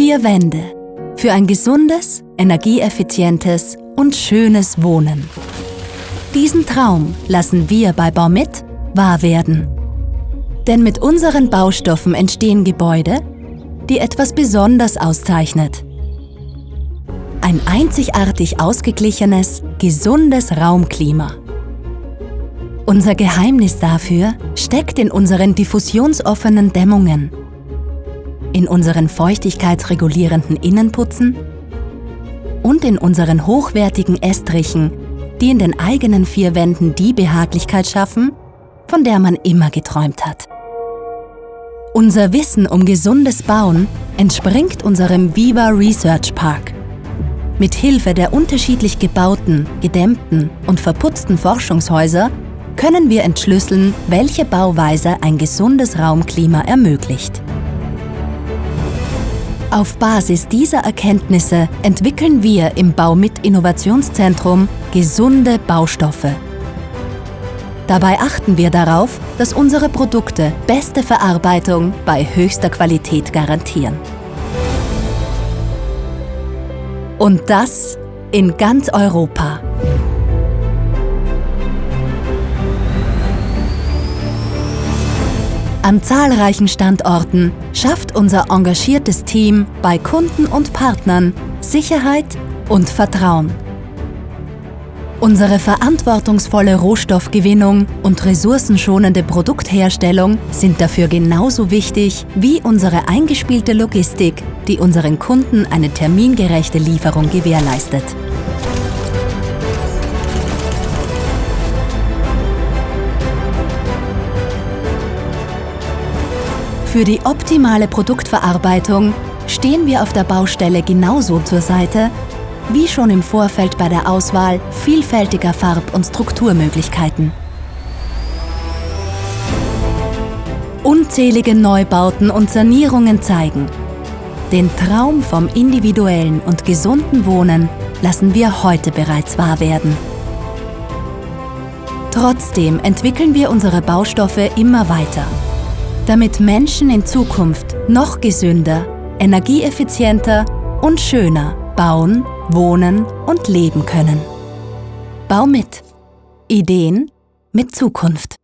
Vier Wände für ein gesundes, energieeffizientes und schönes Wohnen. Diesen Traum lassen wir bei Baumit wahr werden. Denn mit unseren Baustoffen entstehen Gebäude, die etwas besonders auszeichnet. Ein einzigartig ausgeglichenes, gesundes Raumklima. Unser Geheimnis dafür steckt in unseren diffusionsoffenen Dämmungen, in unseren feuchtigkeitsregulierenden Innenputzen und in unseren hochwertigen Estrichen, die in den eigenen vier Wänden die Behaglichkeit schaffen, von der man immer geträumt hat. Unser Wissen um gesundes Bauen entspringt unserem Viva Research Park. Mit Hilfe der unterschiedlich gebauten, gedämmten und verputzten Forschungshäuser können wir entschlüsseln, welche Bauweise ein gesundes Raumklima ermöglicht. Auf Basis dieser Erkenntnisse entwickeln wir im Baumit Innovationszentrum gesunde Baustoffe. Dabei achten wir darauf, dass unsere Produkte beste Verarbeitung bei höchster Qualität garantieren. Und das in ganz Europa. An zahlreichen Standorten schafft unser engagiertes Team bei Kunden und Partnern Sicherheit und Vertrauen. Unsere verantwortungsvolle Rohstoffgewinnung und ressourcenschonende Produktherstellung sind dafür genauso wichtig wie unsere eingespielte Logistik, die unseren Kunden eine termingerechte Lieferung gewährleistet. Für die optimale Produktverarbeitung stehen wir auf der Baustelle genauso zur Seite, wie schon im Vorfeld bei der Auswahl vielfältiger Farb- und Strukturmöglichkeiten. Unzählige Neubauten und Sanierungen zeigen, den Traum vom individuellen und gesunden Wohnen lassen wir heute bereits wahr werden. Trotzdem entwickeln wir unsere Baustoffe immer weiter damit Menschen in Zukunft noch gesünder, energieeffizienter und schöner bauen, wohnen und leben können. Bau mit. Ideen mit Zukunft.